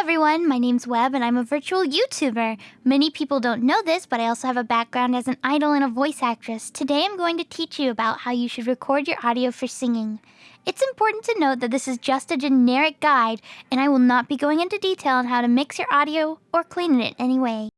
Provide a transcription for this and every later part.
everyone, my name's Webb and I'm a virtual YouTuber. Many people don't know this, but I also have a background as an idol and a voice actress. Today I'm going to teach you about how you should record your audio for singing. It's important to note that this is just a generic guide, and I will not be going into detail on how to mix your audio or clean it in any way.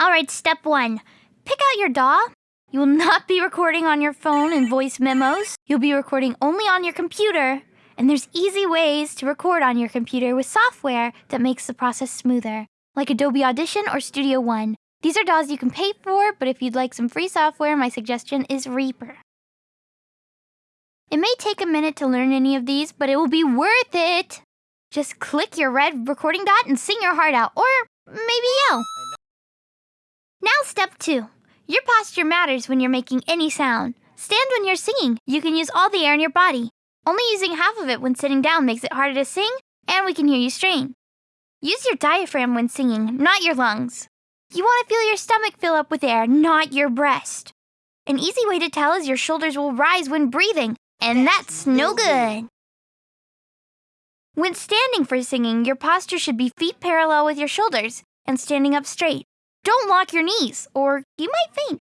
Alright, step one. Pick out your DAW. You will not be recording on your phone and voice memos. You'll be recording only on your computer and there's easy ways to record on your computer with software that makes the process smoother, like Adobe Audition or Studio One. These are DAWs you can pay for, but if you'd like some free software, my suggestion is Reaper. It may take a minute to learn any of these, but it will be worth it! Just click your red recording dot and sing your heart out, or maybe yell. Now step two. Your posture matters when you're making any sound. Stand when you're singing. You can use all the air in your body. Only using half of it when sitting down makes it harder to sing, and we can hear you strain. Use your diaphragm when singing, not your lungs. You want to feel your stomach fill up with air, not your breast. An easy way to tell is your shoulders will rise when breathing, and that's no good. When standing for singing, your posture should be feet parallel with your shoulders and standing up straight. Don't lock your knees, or you might faint.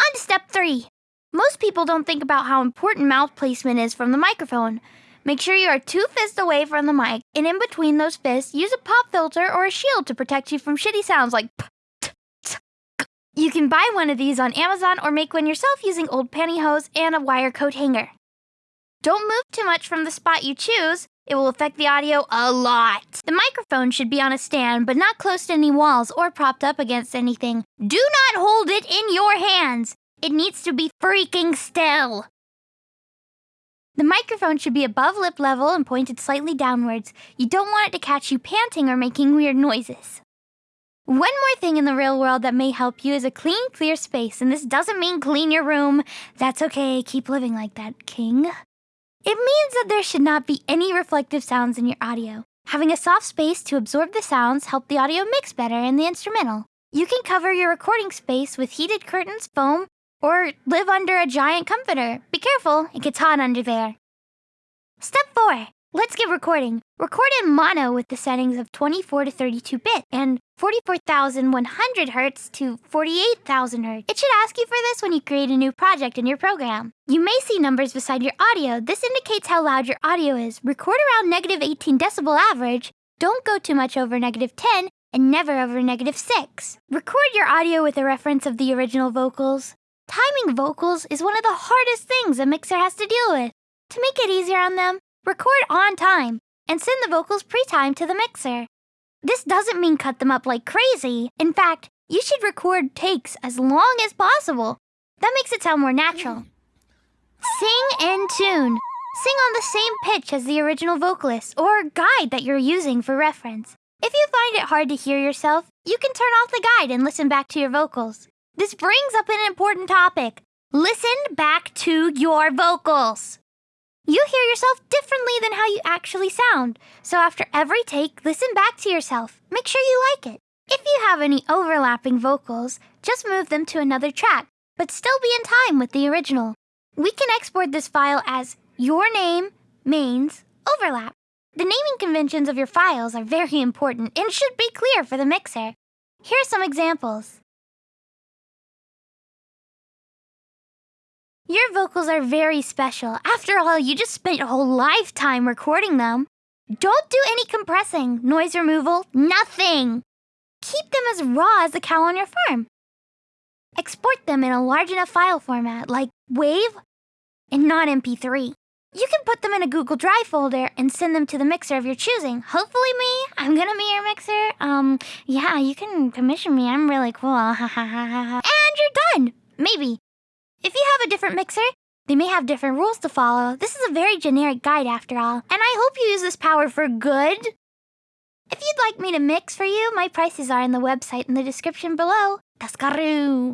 On to step three. Most people don't think about how important mouth placement is from the microphone. Make sure you are two fists away from the mic, and in between those fists, use a pop filter or a shield to protect you from shitty sounds like p, t, t, k. You can buy one of these on Amazon or make one yourself using old pantyhose and a wire coat hanger. Don't move too much from the spot you choose. It will affect the audio a lot. The microphone should be on a stand, but not close to any walls or propped up against anything. Do not hold it in your hands. It needs to be freaking still. The microphone should be above lip level and pointed slightly downwards. You don't want it to catch you panting or making weird noises. One more thing in the real world that may help you is a clean, clear space, and this doesn't mean clean your room. That's okay, keep living like that, King. It means that there should not be any reflective sounds in your audio. Having a soft space to absorb the sounds help the audio mix better in the instrumental. You can cover your recording space with heated curtains, foam, or live under a giant comforter. Be careful, it gets hot under there. Step 4. Let's get recording. Record in mono with the settings of 24 to 32 bit and 44,100 Hz to 48,000 Hz. It should ask you for this when you create a new project in your program. You may see numbers beside your audio. This indicates how loud your audio is. Record around negative 18 decibel average. Don't go too much over negative 10 and never over negative 6. Record your audio with a reference of the original vocals. Timing vocals is one of the hardest things a mixer has to deal with. To make it easier on them, record on time and send the vocals pre-timed to the mixer. This doesn't mean cut them up like crazy. In fact, you should record takes as long as possible. That makes it sound more natural. Sing in tune. Sing on the same pitch as the original vocalist or guide that you're using for reference. If you find it hard to hear yourself, you can turn off the guide and listen back to your vocals. This brings up an important topic. Listen back to your vocals. You hear yourself differently than how you actually sound. So after every take, listen back to yourself. Make sure you like it. If you have any overlapping vocals, just move them to another track, but still be in time with the original. We can export this file as your name, mains, overlap. The naming conventions of your files are very important and should be clear for the mixer. Here are some examples. Your vocals are very special. After all, you just spent your whole lifetime recording them. Don't do any compressing, noise removal, nothing. Keep them as raw as the cow on your farm. Export them in a large enough file format like WAV and not MP3. You can put them in a Google Drive folder and send them to the mixer of your choosing. Hopefully me, I'm gonna be your mixer. Um, yeah, you can commission me. I'm really cool. and you're done. Maybe. If you have a different mixer, they may have different rules to follow. This is a very generic guide after all, and I hope you use this power for good. If you'd like me to mix for you, my prices are in the website in the description below. Cascaroo!